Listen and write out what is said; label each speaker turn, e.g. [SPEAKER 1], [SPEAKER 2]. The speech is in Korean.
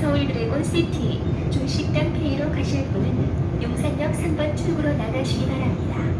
[SPEAKER 1] 서울 드래곤 시티 중식당 페이로 가실 분은 용산역 3번 출구로 나가시기 바랍니다.